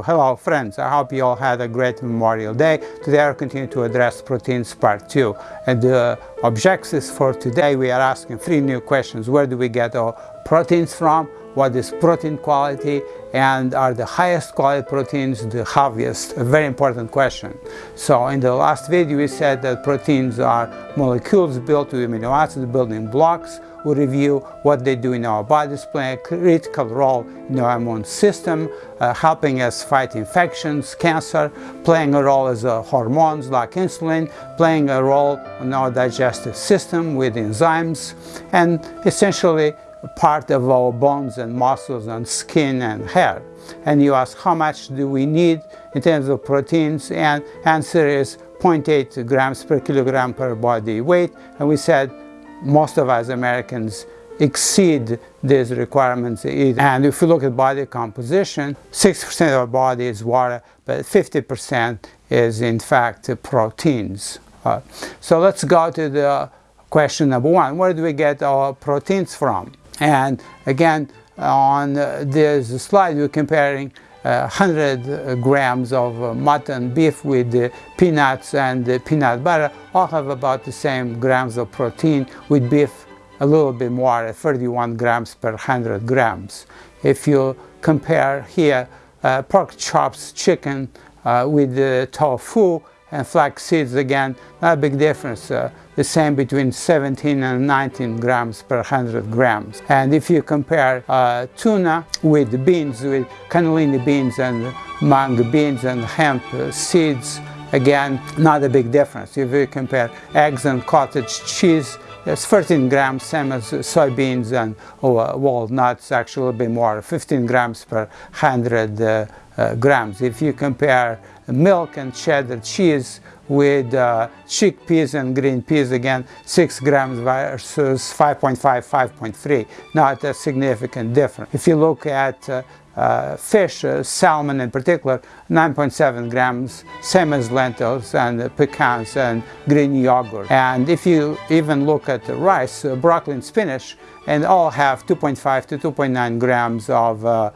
Hello friends, I hope you all had a great Memorial Day. Today I'll continue to address proteins part 2. And the objectives for today we are asking three new questions. Where do we get our proteins from? What is protein quality? And are the highest quality proteins the heaviest? A very important question. So in the last video we said that proteins are molecules built with amino acids building blocks we review what they do in our bodies, play a critical role in our immune system, uh, helping us fight infections, cancer, playing a role as uh, hormones like insulin, playing a role in our digestive system with enzymes, and essentially part of our bones and muscles and skin and hair. And you ask how much do we need in terms of proteins and answer is 0.8 grams per kilogram per body weight and we said most of us Americans exceed these requirements. And if you look at body composition, 60% of our body is water, but 50% is in fact proteins. Uh, so let's go to the question number one. Where do we get our proteins from? And again, on this slide, we're comparing 100 grams of mutton beef with peanuts and peanut butter all have about the same grams of protein with beef a little bit more at 31 grams per 100 grams. If you compare here uh, pork chops, chicken uh, with tofu and flax seeds again, not a big difference. Uh, the same between 17 and 19 grams per 100 grams. And if you compare uh, tuna with beans, with cannellini beans and mung beans and hemp seeds, again, not a big difference. If you compare eggs and cottage cheese, it's 13 grams, same as soybeans and uh, walnuts, actually a bit more, 15 grams per 100 uh, uh, grams. If you compare milk and cheddar cheese with uh, chickpeas and green peas. Again 6 grams versus 5.5 5.3 not a significant difference. If you look at uh, uh, fish, uh, salmon in particular, 9.7 grams, same as lentils and pecans and Greek yogurt. And if you even look at the rice, uh, broccoli and spinach, and all have 2.5 to 2.9 grams of uh,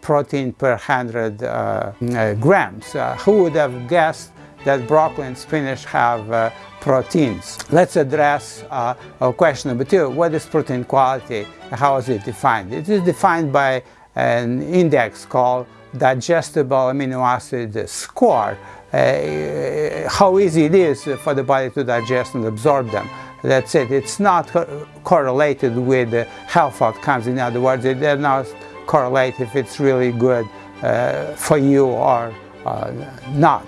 protein per 100 uh, grams. who would have guessed that broccoli and spinach have uh, proteins. Let's address uh, question number two. What is protein quality? How is it defined? It is defined by an index called digestible amino acid score. Uh, how easy it is for the body to digest and absorb them. That's it. It's not co correlated with health outcomes. In other words, does not correlate if it's really good uh, for you or uh, not.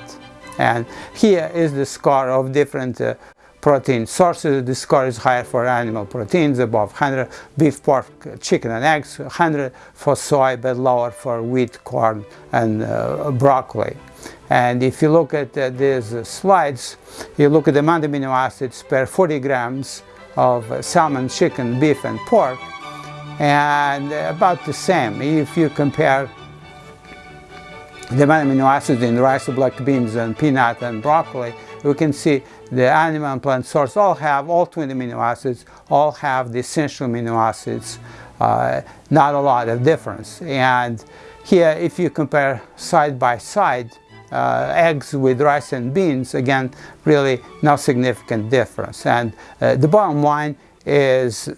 And here is the score of different uh, protein sources. The score is higher for animal proteins, above 100, beef, pork, chicken and eggs, 100 for soy, but lower for wheat, corn and uh, broccoli. And if you look at uh, these slides, you look at the amount of amino acids per 40 grams of salmon, chicken, beef and pork, and about the same if you compare the amino acids in rice, black beans, and peanut and broccoli, we can see the animal and plant source all have all 20 amino acids, all have the essential amino acids, uh, not a lot of difference. And here, if you compare side by side, uh, eggs with rice and beans, again, really no significant difference. And uh, the bottom line is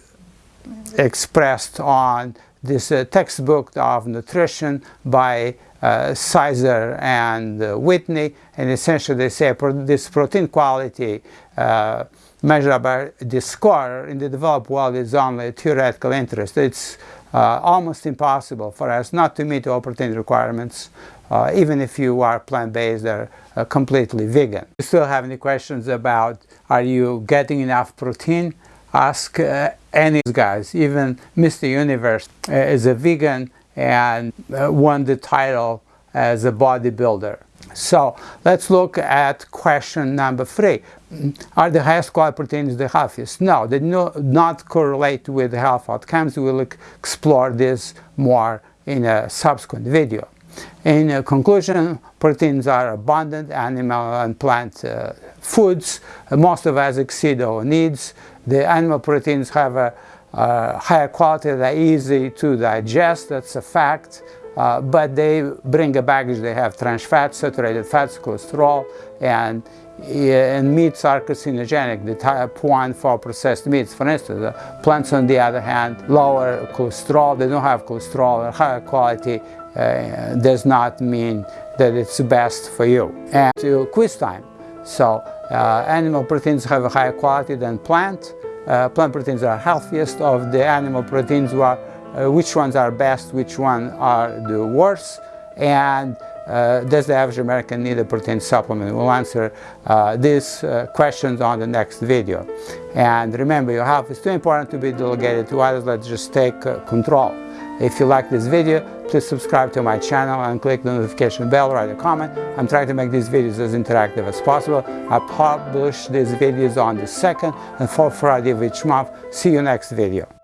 expressed on this uh, textbook of nutrition by uh, Sizer and uh, Whitney, and essentially they say pro this protein quality uh, measured by this score in the developed world is only a theoretical interest. It's uh, almost impossible for us not to meet all protein requirements, uh, even if you are plant-based or completely vegan. If you still have any questions about are you getting enough protein? Ask any guys, even Mr. Universe is a vegan and uh, won the title as a bodybuilder. So let's look at question number three. Are the highest quality proteins the healthiest? No, they do not correlate with health outcomes. We'll explore this more in a subsequent video. In conclusion, proteins are abundant animal and plant uh, foods. Most of us exceed our needs. The animal proteins have a uh, higher quality, they're easy to digest, that's a fact. uh, but they bring a baggage. They have trans fats, saturated fats, cholesterol, and and meats are carcinogenic, the type 1 for processed meats. For instance, plants on the other hand, lower cholesterol, they don't have cholesterol, higher quality uh, does not mean that it's best for you. And to quiz time. So uh, animal proteins have a higher quality than plant. Uh, plant proteins are healthiest of the animal proteins. Are, uh, which ones are best, which ones are the worst, and uh, does the average American need a protein supplement? We'll answer uh, these uh, questions on the next video. And remember, your health is too important to be delegated to others. Let's just take uh, control. If you like this video, please subscribe to my channel and click the notification bell, write a comment. I'm trying to make these videos as interactive as possible. I publish these videos on the second and fourth Friday of each month. See you next video.